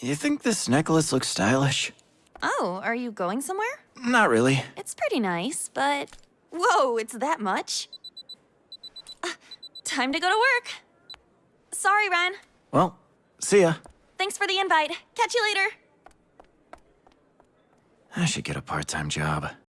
You think this necklace looks stylish? Oh, are you going somewhere? Not really. It's pretty nice, but... Whoa, it's that much? Uh, time to go to work. Sorry, Ren. Well, see ya. Thanks for the invite. Catch you later. I should get a part-time job.